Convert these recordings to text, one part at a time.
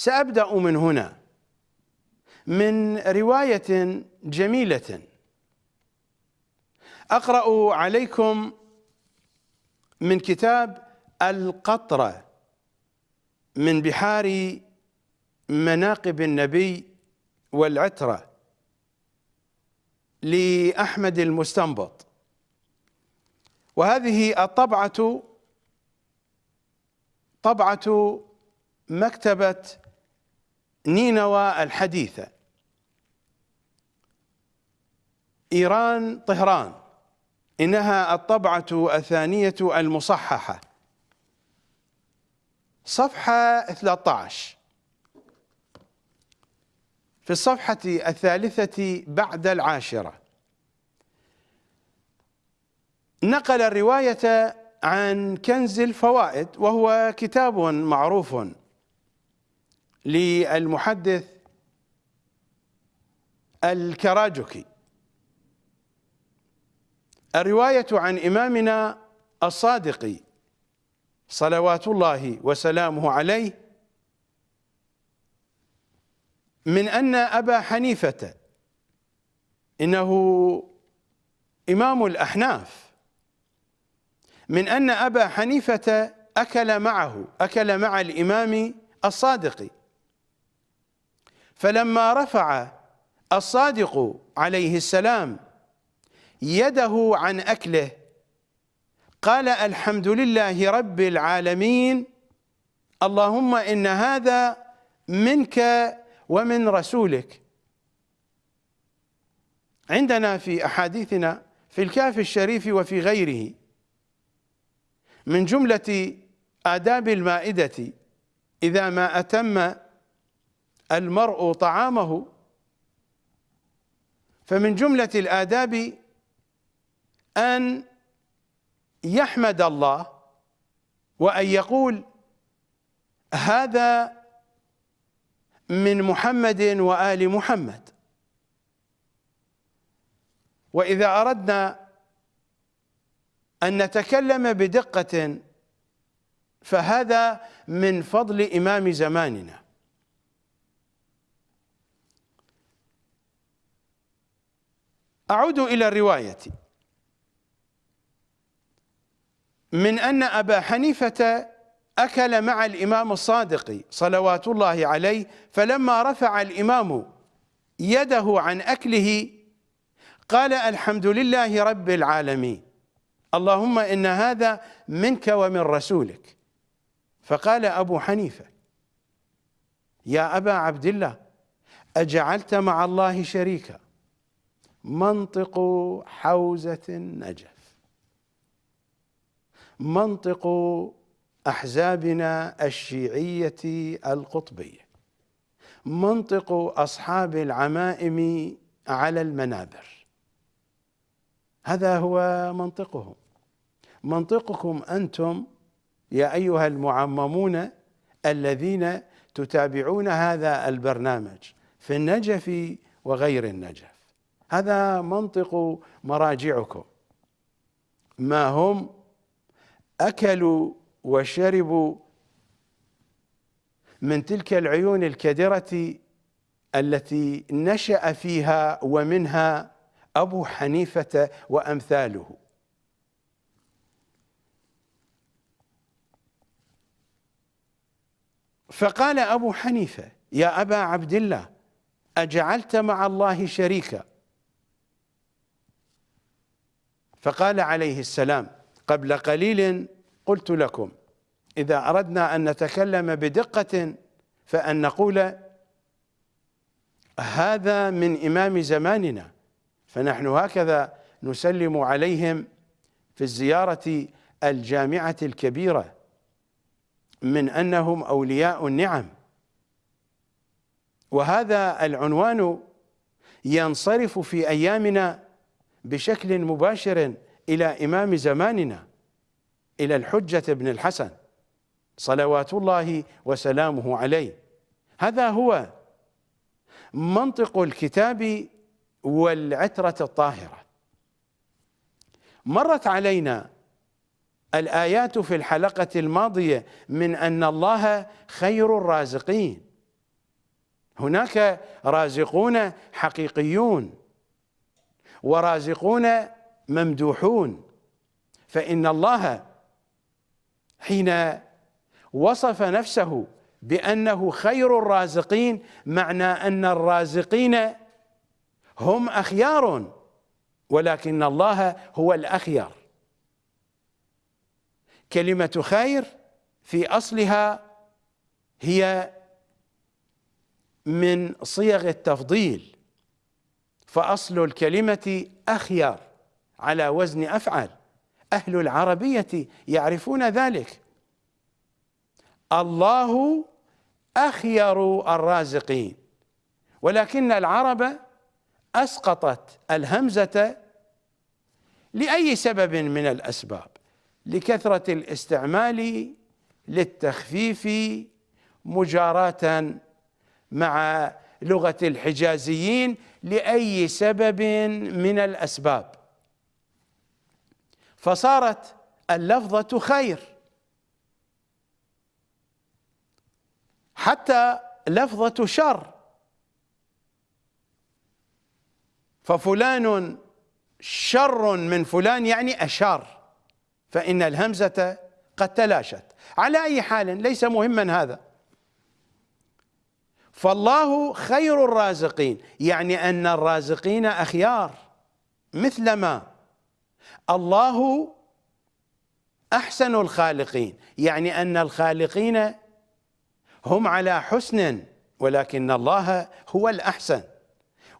سأبدأ من هنا. من رواية جميلة. أقرأ عليكم من كتاب القطرة من بحار مناقب النبي والعترة لأحمد المستنبط. وهذه الطبعة طبعة مكتبة نينوى الحديثة إيران طهران. إنها الطبعة الثانية المصححة. صفحة 13 في الصفحة الثالثة بعد العاشرة. نقل الرواية عن كنز الفوائد وهو كتاب معروف. للمحدث الكراجكي الرواية عن إمامنا الصادق صلوات الله وسلامه عليه من أن أبا حنيفة إنه إمام الأحناف من أن أبا حنيفة أكل معه أكل مع الإمام الصادق. فلما رفع الصادق عليه السلام يده عن أكله قال الحمد لله رب العالمين اللهم إن هذا منك ومن رسولك. عندنا في أحاديثنا في الكاف الشريف وفي غيره من جملة آداب المائدة إذا ما أتم المرء طعامه. فمن جملة الآداب أن يحمد الله وأن يقول هذا من محمد وآل محمد. وإذا أردنا أن نتكلم بدقة فهذا من فضل إمام زماننا. أعود إلى الرواية. من أن أبا حنيفة أكل مع الإمام الصادق صلوات الله عليه فلما رفع الإمام يده عن أكله قال الحمد لله رب العالمين. اللهم إن هذا منك ومن رسولك. فقال أبو حنيفة يا أبا عبد الله أجعلت مع الله شريكا. منطق حوزة النجف. منطق أحزابنا الشيعية القطبية. منطق أصحاب العمائم على المنابر. هذا هو منطقهم. منطقكم أنتم يا أيها المعممون الذين تتابعون هذا البرنامج في النجف وغير النجف. هذا منطق مراجعكم. ما هم أكلوا وشربوا من تلك العيون الكدرة التي نشأ فيها ومنها أبو حنيفة وأمثاله. فقال أبو حنيفة يا أبا عبد الله أجعلت مع الله شريكا؟ فقال عليه السلام قبل قليل قلت لكم إذا أردنا أن نتكلم بدقة فأن نقول هذا من إمام زماننا فنحن هكذا نسلم عليهم في الزيارة الجامعة الكبيرة من أنهم أولياء النعم. وهذا العنوان ينصرف في أيامنا بشكل مباشر إلى إمام زماننا إلى الحجة بن الحسن صلوات الله وسلامه عليه. هذا هو منطق الكتاب والعترة الطاهرة. مرت علينا الآيات في الحلقة الماضية من أن الله خير الرازقين. هناك رازقون حقيقيون. ورازقون ممدوحون. فإن الله حين وصف نفسه بأنه خير الرازقين معنى أن الرازقين هم أخيار ولكن الله هو الأخيار. كلمة خير في أصلها هي من صيغ التفضيل. فأصل الكلمة أخيار على وزن أفعل أهل العربية يعرفون ذلك. الله أخير الرازقين. ولكن العرب أسقطت الهمزة لأي سبب من الأسباب. لكثرة الاستعمال للتخفيف مجاراة مع لغة الحجازيين لأي سبب من الأسباب. فصارت اللفظة خير. حتى لفظة شر. ففلان شر من فلان يعني أشار. فإن الهمزة قد تلاشت. على أي حال ليس مهما هذا. فالله خير الرازقين. يعني أن الرازقين أخيار. مثلما الله أحسن الخالقين. يعني أن الخالقين هم على حسن ولكن الله هو الأحسن.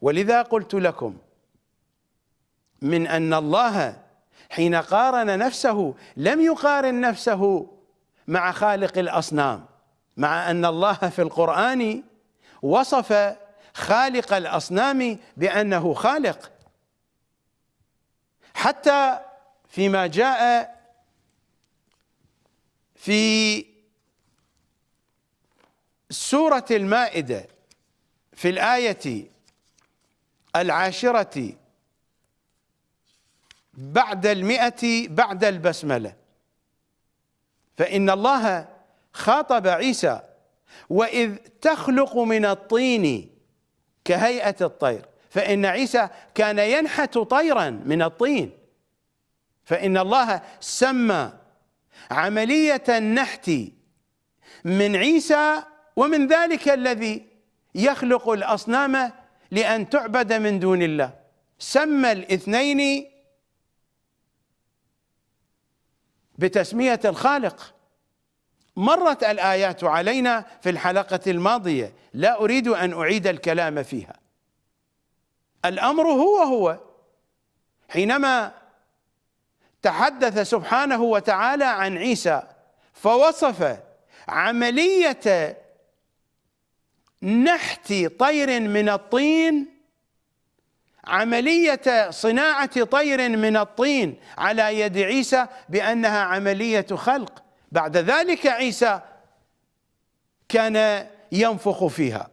ولذا قلت لكم من أن الله حين قارن نفسه لم يقارن نفسه مع خالق الأصنام مع أن الله في القرآن وصف خالق الأصنام بأنه خالق. حتى فيما جاء في سورة المائدة في الآية العاشرة بعد المئة بعد البسملة. فإن الله خاطب عيسى وإذ تخلق من الطين كهيئة الطير فإن عيسى كان ينحت طيرا من الطين. فإن الله سمى عملية النحت من عيسى ومن ذلك الذي يخلق الأصنام لأن تعبد من دون الله. سمى الاثنين بتسمية الخالق. مرت الآيات علينا في الحلقة الماضية. لا أريد أن أعيد الكلام فيها. الأمر هو هو. حينما تحدث سبحانه وتعالى عن عيسى فوصف عملية نحت طير من الطين عملية صناعة طير من الطين على يد عيسى بأنها عملية خلق. بعد ذلك عيسى كان ينفخ فيها.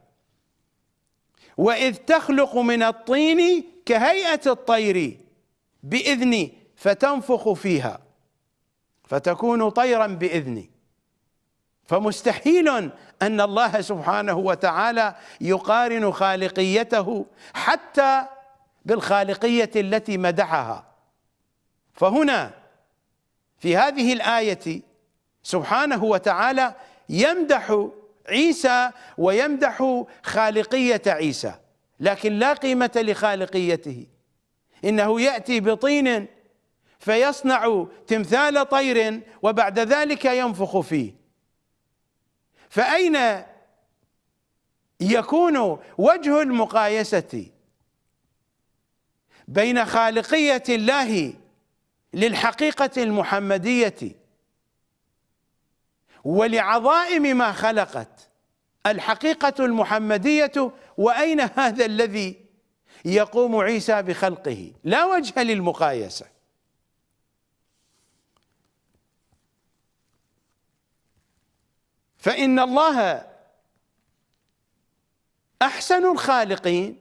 وإذ تخلق من الطين كهيئة الطير بإذني فتنفخ فيها فتكون طيرا بإذني فمستحيل أن الله سبحانه وتعالى يقارن خالقيته حتى بالخالقية التي مدحها. فهنا في هذه الآية سبحانه وتعالى يمدح عيسى ويمدح خالقية عيسى لكن لا قيمة لخالقيته. إنه يأتي بطين فيصنع تمثال طير وبعد ذلك ينفخ فيه. فأين يكون وجه المقايسة؟ بين خالقية الله للحقيقة المحمدية. ولعظائم ما خلقت. الحقيقة المحمدية وأين هذا الذي يقوم عيسى بخلقه؟ لا وجه للمقايسة. فإن الله أحسن الخالقين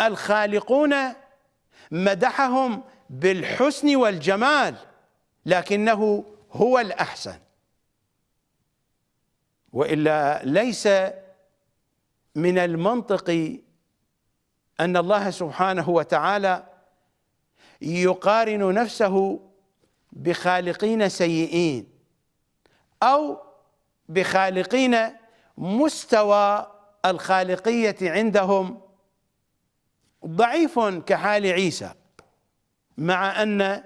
الخالقون مدحهم بالحسن والجمال لكنه هو الأحسن. وإلا ليس من المنطق أن الله سبحانه وتعالى يقارن نفسه بخالقين سيئين أو بخالقين مستوى الخالقية عندهم ضعيف كحال عيسى مع أن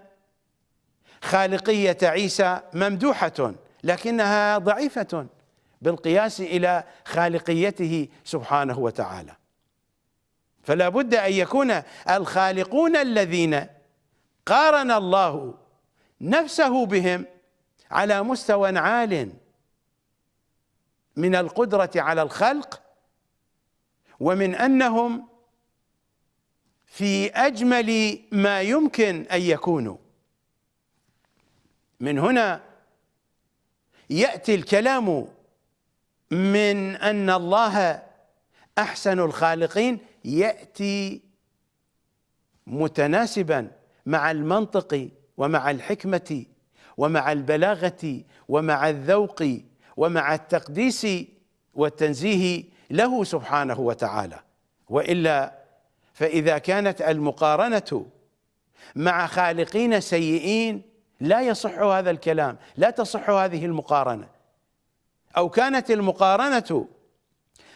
خالقية عيسى ممدوحة لكنها ضعيفة. بالقياس إلى خالقيته سبحانه وتعالى. فلا بد أن يكون الخالقون الذين قارن الله نفسه بهم على مستوى عال من القدرة على الخلق ومن أنهم في أجمل ما يمكن أن يكونوا. من هنا يأتي الكلام من أن الله أحسن الخالقين يأتي متناسبا مع المنطق ومع الحكمة ومع البلاغة ومع الذوق ومع التقديس والتنزيه له سبحانه وتعالى. وإلا فإذا كانت المقارنة مع خالقين سيئين لا يصح هذا الكلام لا تصح هذه المقارنة. أو كانت المقارنة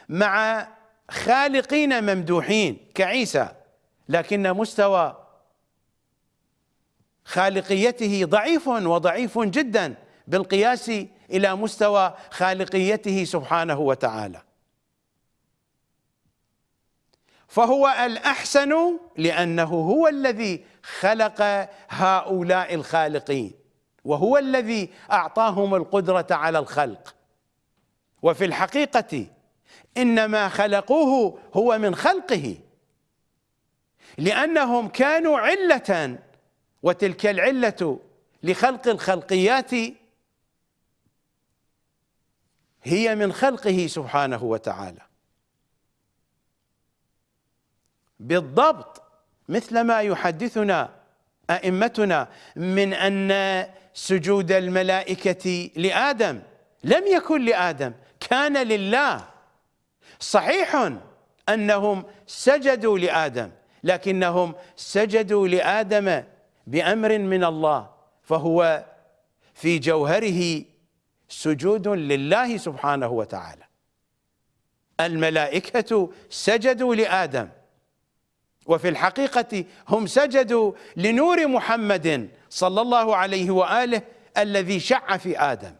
مع خالقين ممدوحين كعيسى لكن مستوى خالقيته ضعيف وضعيف جدا بالقياس إلى مستوى خالقيته سبحانه وتعالى. فهو الأحسن لأنه هو الذي خلق هؤلاء الخالقين وهو الذي أعطاهم القدرة على الخلق. وفي الحقيقة انما خلقوه هو من خلقه لأنهم كانوا علة وتلك العلة لخلق الخلقيات هي من خلقه سبحانه وتعالى. بالضبط مثل ما يحدثنا أئمتنا من أن سجود الملائكة لآدم لم يكن لآدم كان لله. صحيح أنهم سجدوا لآدم لكنهم سجدوا لآدم بأمر من الله فهو في جوهره سجود لله سبحانه وتعالى. الملائكة سجدوا لآدم وفي الحقيقة هم سجدوا لنور محمد صلى الله عليه وآله الذي شع في آدم.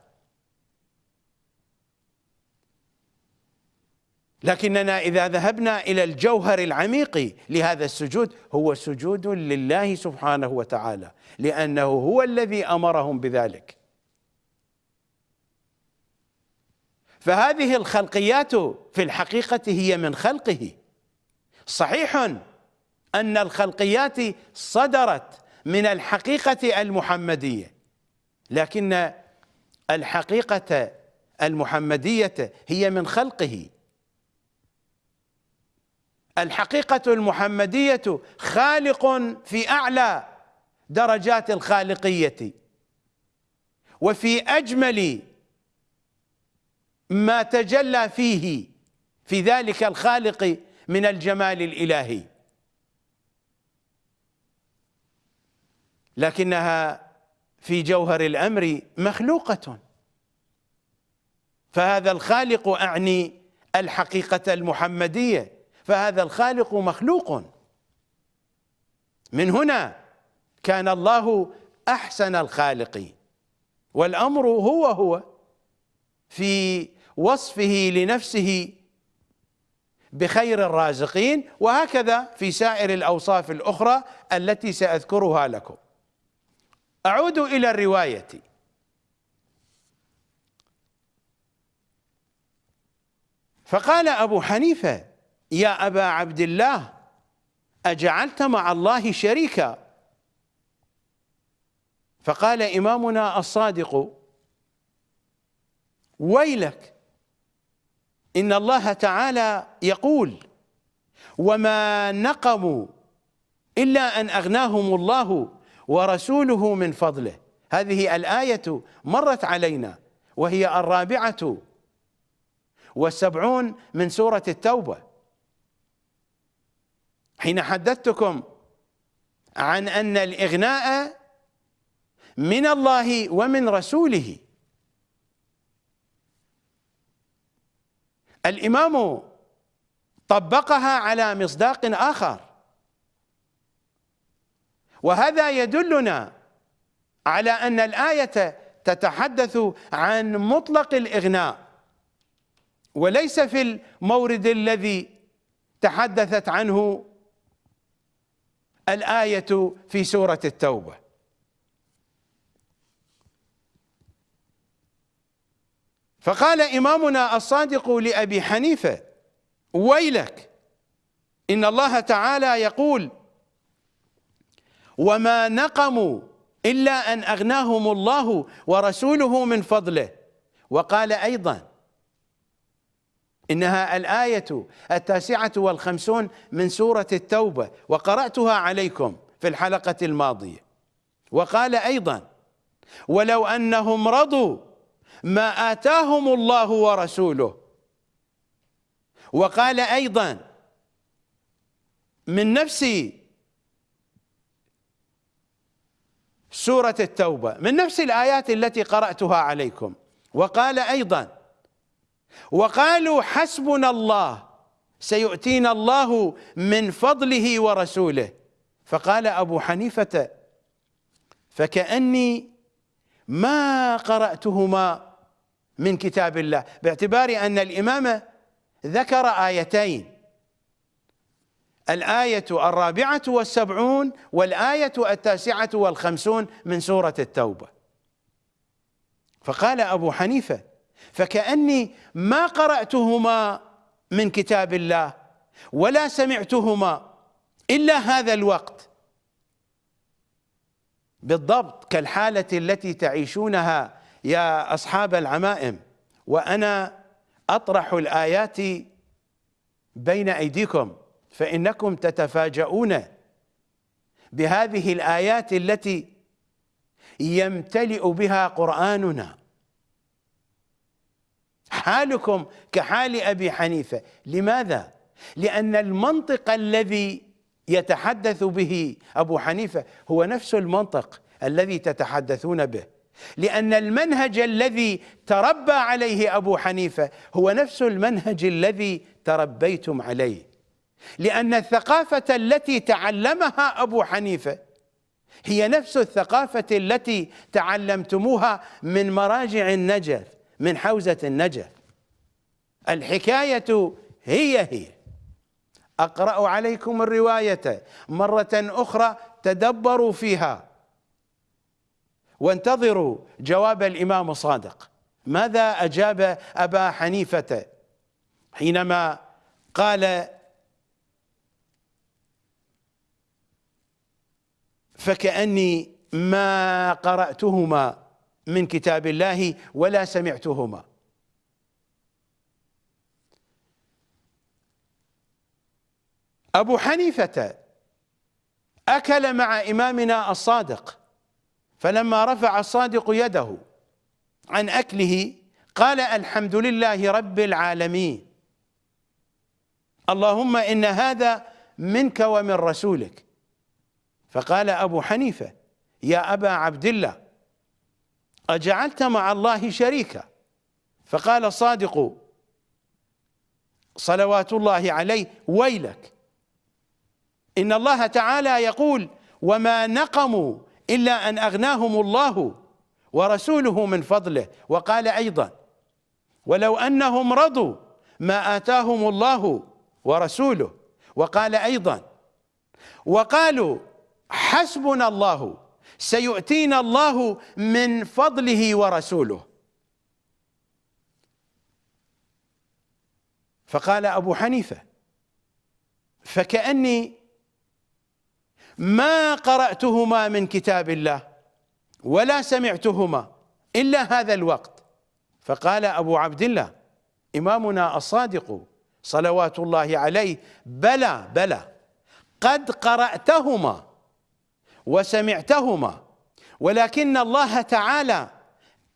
لكننا إذا ذهبنا إلى الجوهر العميق لهذا السجود هو سجود لله سبحانه وتعالى لأنه هو الذي أمرهم بذلك. فهذه الخلقيات في الحقيقة هي من خلقه. صحيح أن الخلقيات صدرت من الحقيقة المحمدية لكن الحقيقة المحمدية هي من خلقه. الحقيقة المحمدية خالق في أعلى درجات الخالقية وفي أجمل ما تجلى فيه في ذلك الخالق من الجمال الإلهي. لكنها في جوهر الأمر مخلوقة. فهذا الخالق أعني الحقيقة المحمدية. فهذا الخالق مخلوق. من هنا كان الله أحسن الخالقين والأمر هو هو في وصفه لنفسه بخير الرازقين وهكذا في سائر الأوصاف الأخرى التي سأذكرها لكم. أعود إلى الرواية. فقال أبو حنيفة يا أبا عبد الله أجعلت مع الله شريكا؟ فقال إمامنا الصادق ويلك إن الله تعالى يقول وما نقموا إلا أن أغناهم الله ورسوله من فضله. هذه الآية مرت علينا وهي الرابعة والسبعون من سورة التوبة. حين حدثتكم عن أن الإغناء من الله ومن رسوله. الإمام طبقها على مصداق آخر. وهذا يدلنا على أن الآية تتحدث عن مطلق الإغناء وليس في المورد الذي تحدثت عنه الآية في سورة التوبة. فقال إمامنا الصادق لأبي حنيفة ويلك إن الله تعالى يقول وما نقموا إلا أن أغناهم الله ورسوله من فضله وقال أيضا إنها الآية التاسعة والخمسون من سورة التوبة وقرأتها عليكم في الحلقة الماضية. وقال أيضا ولو أنهم رضوا ما آتاهم الله ورسوله وقال أيضا من نفس سورة التوبة من نفس الآيات التي قرأتها عليكم وقال أيضا وقالوا حسبنا الله سيؤتينا الله من فضله ورسوله. فقال أبو حنيفة فكأني ما قرأتهما من كتاب الله. باعتبار أن الإمام ذكر آيتين الآية الرابعة والسبعون والآية التاسعة والخمسون من سورة التوبة. فقال أبو حنيفة فكأني ما قرأتهما من كتاب الله ولا سمعتهما إلا هذا الوقت. بالضبط كالحالة التي تعيشونها يا أصحاب العمائم وأنا أطرح الآيات بين أيديكم فإنكم تتفاجؤون بهذه الآيات التي يمتلئ بها قرآننا. حالكم كحال أبي حنيفة. لماذا؟ لأن المنطق الذي يتحدث به أبو حنيفة هو نفس المنطق الذي تتحدثون به. لأن المنهج الذي تربى عليه أبو حنيفة هو نفس المنهج الذي تربيتم عليه. لأن الثقافة التي تعلمها أبو حنيفة هي نفس الثقافة التي تعلمتموها من مراجع النجف من حوزة النجف. الحكاية هي هي. أقرأ عليكم الرواية مرة أخرى تدبروا فيها. وانتظروا جواب الإمام صادق. ماذا أجاب أبا حنيفة حينما قال فكأني ما قرأتهما من كتاب الله ولا سمعتهما؟ أبو حنيفة أكل مع إمامنا الصادق فلما رفع الصادق يده عن أكله قال الحمد لله رب العالمين. اللهم إن هذا منك ومن رسولك. فقال أبو حنيفة يا أبا عبد الله أجعلت مع الله شريكا؟ فقال الصادق صلوات الله عليه ويلك. إن الله تعالى يقول وما نقموا إلا أن أغناهم الله ورسوله من فضله. وقال أيضا ولو أنهم رضوا ما آتاهم الله ورسوله. وقال أيضا وقالوا حسبنا الله سيؤتينا الله من فضله ورسوله. فقال أبو حنيفة فكأني ما قرأتهما من كتاب الله ولا سمعتهما إلا هذا الوقت. فقال أبو عبد الله إمامنا الصادق صلوات الله عليه بلى بلى قد قرأتهما وسمعتهما ولكن الله تعالى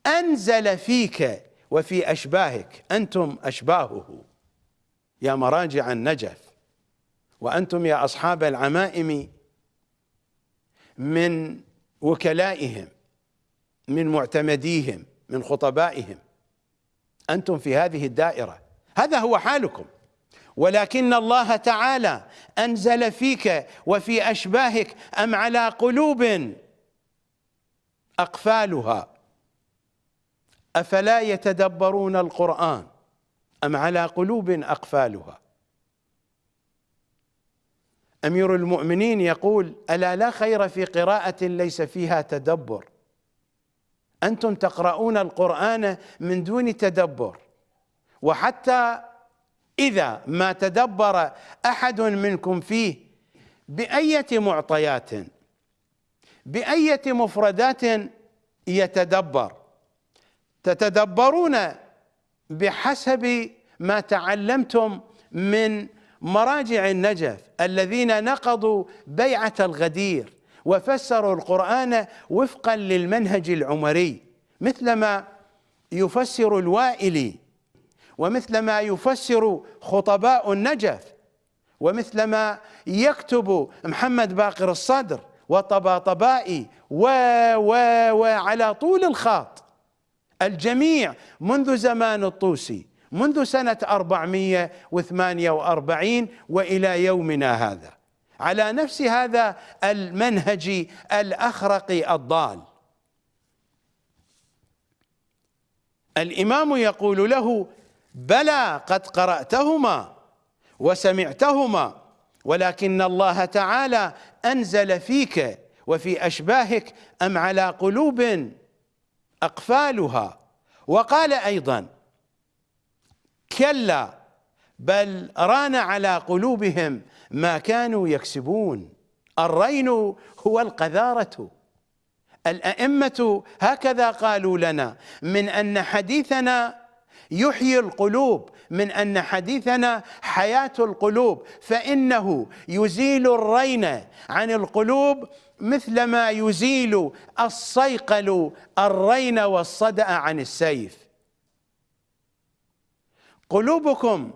أنزل فيك وفي أشباهك أنتم أشباهه. يا مراجع النجف وأنتم يا أصحاب العمائم من وكلائهم من معتمديهم من خطبائهم. أنتم في هذه الدائرة. هذا هو حالكم. ولكن الله تعالى أنزل فيك وفي أشباهك أم على قلوب أقفالها؟ أفلا يتدبرون القرآن أم على قلوب أقفالها؟ أمير المؤمنين يقول ألا لا خير في قراءة ليس فيها تدبر؟ أنتم تقرؤون القرآن من دون تدبر. وحتى إذا ما تدبر أحد منكم فيه بأية معطيات؟ بأية مفردات يتدبر؟ تتدبرون بحسب ما تعلمتم من مراجع النجف الذين نقضوا بيعة الغدير وفسروا القرآن وفقا للمنهج العمري مثلما يفسر الوائلي ومثلما يفسر خطباء النجف ومثلما يكتب محمد باقر الصدر وطباطبائي و و وعلى طول الخط الجميع منذ زمان الطوسي منذ سنة 448 وإلى يومنا هذا. على نفس هذا المنهج الأخرق الضال. الإمام يقول له بلى قد قرأتهما وسمعتهما ولكن الله تعالى أنزل فيك وفي أشباهك أم على قلوب أقفالها وقال أيضا كلا بل ران على قلوبهم ما كانوا يكسبون. الرين هو القذارة. الأئمة هكذا قالوا لنا من أن حديثنا يحيي القلوب من أن حديثنا حياة القلوب. فإنه يزيل الرين عن القلوب مثلما يزيل الصيقل الرين والصدأ عن السيف. قلوبكم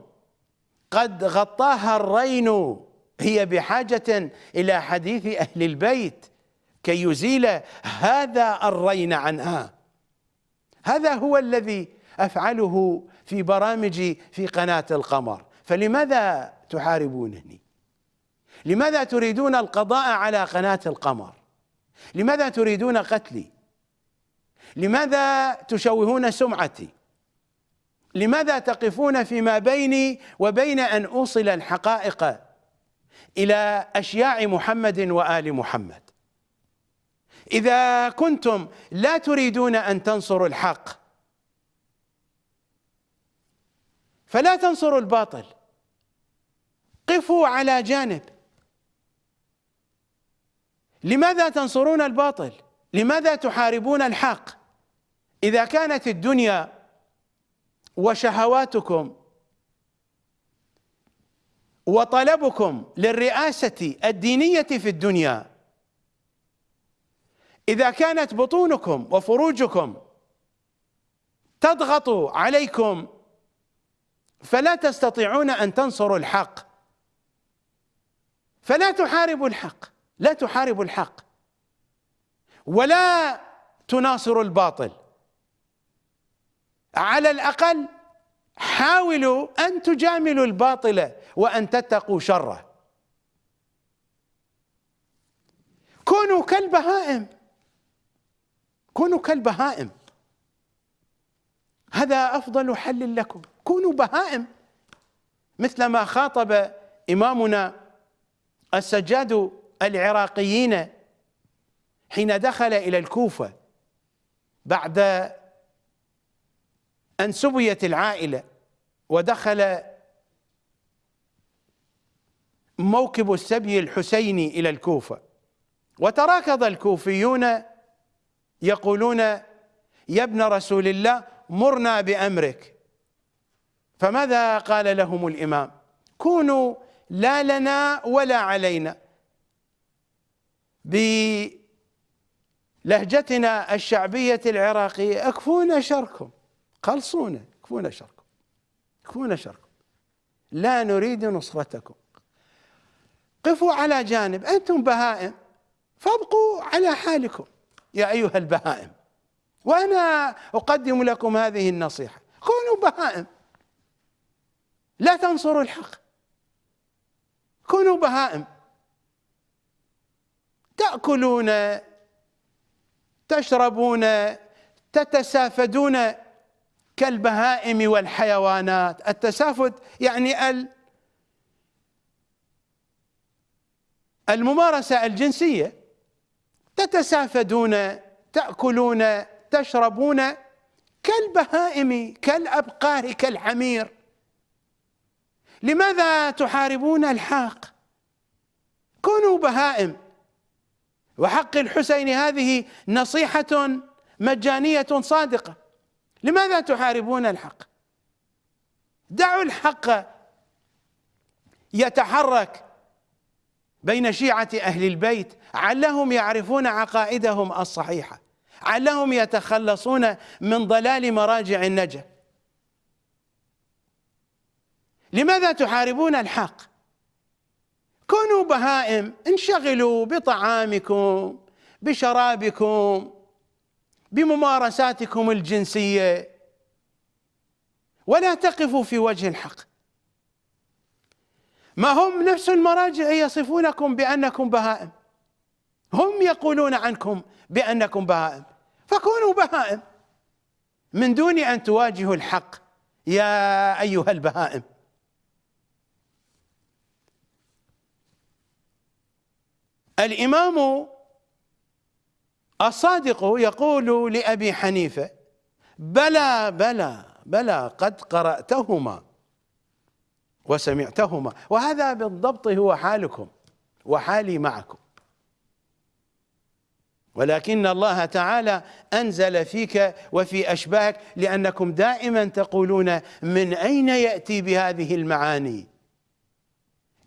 قد غطاها الرين هي بحاجة إلى حديث أهل البيت كي يزيل هذا الرين عنها. هذا هو الذي أفعله في برامجي في قناة القمر. فلماذا تحاربونني لماذا تريدون القضاء على قناة القمر؟ لماذا تريدون قتلي؟ لماذا تشوهون سمعتي؟ لماذا تقفون فيما بيني وبين أن أوصل الحقائق إلى أشياع محمد وآل محمد؟ إذا كنتم لا تريدون أن تنصروا الحق فلا تنصروا الباطل. قفوا على جانب. لماذا تنصرون الباطل؟ لماذا تحاربون الحق؟ إذا كانت الدنيا وشهواتكم وطلبكم للرئاسة الدينية في الدنيا. إذا كانت بطونكم وفروجكم تضغط عليكم فلا تستطيعون أن تنصروا الحق. فلا تحاربوا الحق لا تحاربوا الحق. ولا تناصروا الباطل. على الأقل حاولوا أن تجاملوا الباطل وأن تتقوا شره. كونوا كالبهائم. كونوا كالبهائم. هذا أفضل حل لكم. كونوا بهائم. مثل ما خاطب إمامنا السجاد العراقيين حين دخل إلى الكوفة بعد أن سبيت العائلة ودخل موكب السبي الحسيني إلى الكوفة. وتراكض الكوفيون يقولون يا ابن رسول الله مرنا بأمرك. فماذا قال لهم الإمام؟ كونوا لا لنا ولا علينا. بلهجتنا الشعبية العراقية أكفونا شركم. خلصونا كفونا شركم. كفونا شركم. لا نريد نصرتكم. قفوا على جانب أنتم بهائم. فابقوا على حالكم. يا أيها البهائم وأنا أقدم لكم هذه النصيحة. كونوا بهائم. لا تنصروا الحق. كونوا بهائم. تأكلون تشربون تتسافدون. كالبهائم والحيوانات. التسافد يعني ال الممارسة الجنسية. تتسافدون تأكلون تشربون كالبهائم كالأبقار كالحمير لماذا تحاربون الحق كونوا بهائم. وحق الحسين هذه نصيحة مجانية صادقة. لماذا تحاربون الحق؟ دعوا الحق يتحرك بين شيعة أهل البيت علهم يعرفون عقائدهم الصحيحة علهم يتخلصون من ضلال مراجع النجا لماذا تحاربون الحق؟ كونوا بهائم انشغلوا بطعامكم بشرابكم بممارساتكم الجنسية. ولا تقفوا في وجه الحق. ما هم نفس المراجع يصفونكم بأنكم بهائم. هم يقولون عنكم بأنكم بهائم. فكونوا بهائم. من دون أن تواجهوا الحق. يا أيها البهائم. الإمام الصادق يقول لأبي حنيفة بلى بلى بلى قد قرأتهما وسمعتهما وهذا بالضبط هو حالكم وحالي معكم. ولكن الله تعالى أنزل فيك وفي أشباهك لأنكم دائما تقولون من أين يأتي بهذه المعاني؟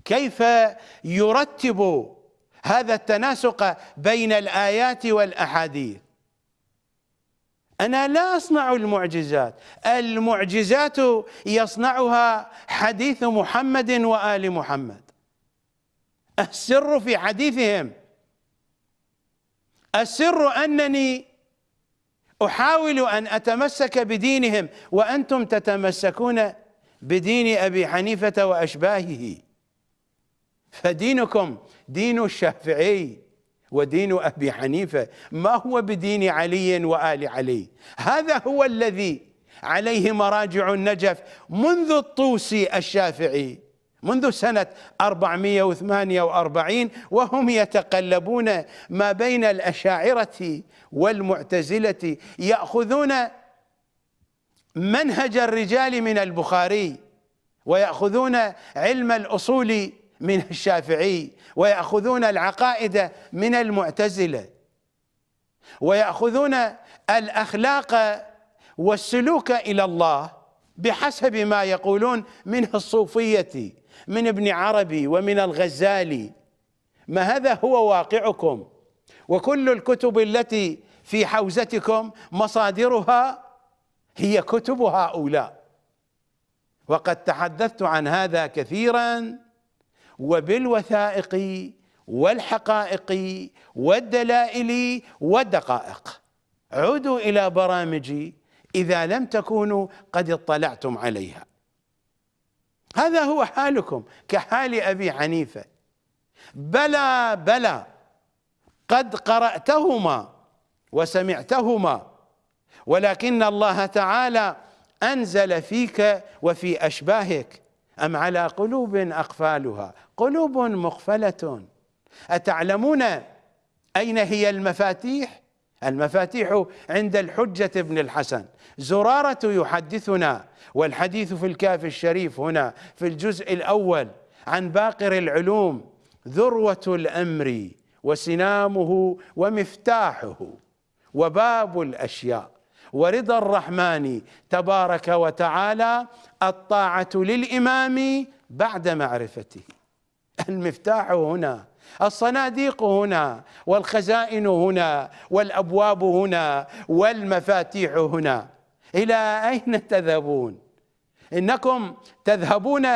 كيف يرتب هذا التناسق بين الآيات والأحاديث. أنا لا أصنع المعجزات. المعجزات يصنعها حديث محمد وآل محمد. السر في حديثهم. السر أنني أحاول أن أتمسك بدينهم وأنتم تتمسكون بدين أبي حنيفة وأشباهه. فدينكم دين الشافعي ودين أبي حنيفة. ما هو بدين علي وآل علي؟ هذا هو الذي عليه مراجع النجف منذ الطوسي الشافعي منذ سنة 448 وهم يتقلبون ما بين الأشاعرة والمعتزلة يأخذون منهج الرجال من البخاري ويأخذون علم الأصول من الشافعي ويأخذون العقائد من المعتزلة ويأخذون الأخلاق والسلوك إلى الله بحسب ما يقولون من الصوفية من ابن عربي ومن الغزالي. ما هذا هو واقعكم؟ وكل الكتب التي في حوزتكم مصادرها هي كتب هؤلاء. وقد تحدثت عن هذا كثيرا وبالوثائق والحقائق والدلائل والدقائق. عودوا إلى برامجي إذا لم تكونوا قد اطلعتم عليها. هذا هو حالكم كحال أبي حنيفة. بلى بلى قد قرأتهما وسمعتهما ولكن الله تعالى أنزل فيك وفي أشباهك أم على قلوب أقفالها؟ قلوب مقفلة. أتعلمون أين هي المفاتيح؟ المفاتيح عند الحجة ابن الحسن. زرارة يحدثنا والحديث في الكاف الشريف هنا في الجزء الأول عن باقر العلوم ذروة الأمر وسنامه ومفتاحه وباب الأشياء. ورضا الرحمن تبارك وتعالى الطاعة للإمام بعد معرفته. المفتاح هنا الصناديق هنا والخزائن هنا والأبواب هنا والمفاتيح هنا. إلى أين تذهبون؟ إنكم تذهبون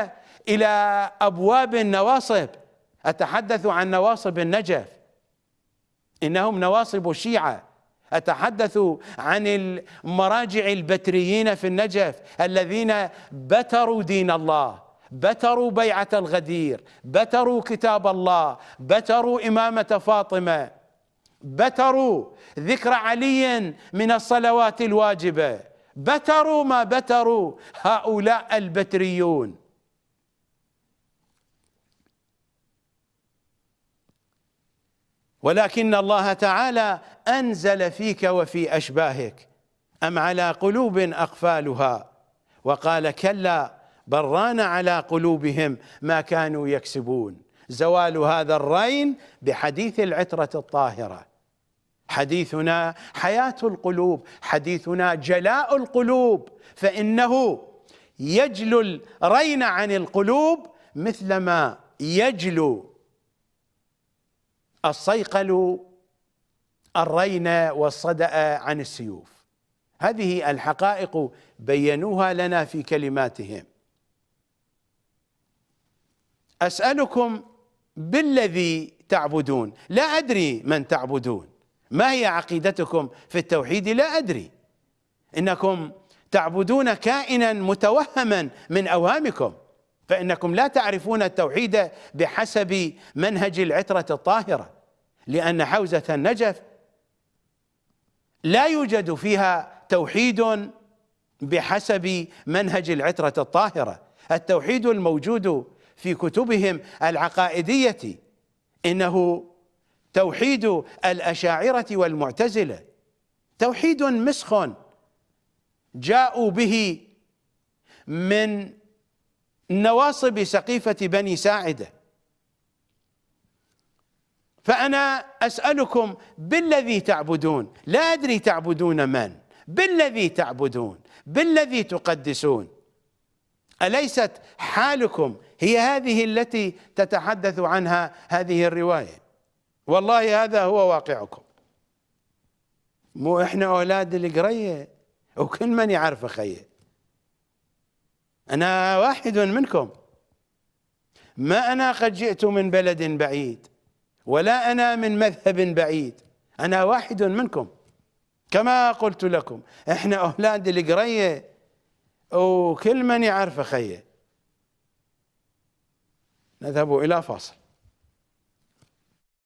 إلى أبواب النواصب. أتحدث عن نواصب النجف. إنهم نواصب الشيعه أتحدث عن المراجع البتريين في النجف الذين بتروا دين الله بتروا بيعة الغدير بتروا كتاب الله بتروا إمامة فاطمة بتروا ذكر علي من الصلوات الواجبة بتروا ما بتروا هؤلاء البتريون. ولكن الله تعالى أنزل فيك وفي أشباهك أم على قلوب أقفالها؟ وقال كلا بران على قلوبهم ما كانوا يكسبون. زوال هذا الرين بحديث العترة الطاهرة. حديثنا حياة القلوب حديثنا جلاء القلوب فإنه يجلو الرين عن القلوب مثلما يجلو. الصيقل الرين والصدأ عن السيوف. هذه الحقائق بينوها لنا في كلماتهم. أسألكم بالذي تعبدون. لا أدري من تعبدون. ما هي عقيدتكم في التوحيد؟ لا أدري. إنكم تعبدون كائنا متوهما من أوهامكم. فإنكم لا تعرفون التوحيد بحسب منهج العترة الطاهرة لأن حوزة النجف لا يوجد فيها توحيد بحسب منهج العترة الطاهرة. التوحيد الموجود في كتبهم العقائدية إنه توحيد الأشاعرة والمعتزلة. توحيد مسخ جاءوا به من نواصب سقيفة بني ساعدة. فأنا أسألكم بالذي تعبدون؟ لا أدري تعبدون من. بالذي تعبدون؟ بالذي تقدسون؟ أليست حالكم هي هذه التي تتحدث عنها هذه الرواية؟ والله هذا هو واقعكم. مو إحنا أولاد القرية؟ وكل من يعرف خيه أنا واحد منكم. ما أنا قد جئت من بلد بعيد ولا أنا من مذهب بعيد. أنا واحد منكم. كما قلت لكم إحنا أولاد القرية وكل من يعرف خيه نذهب إلى فاصل.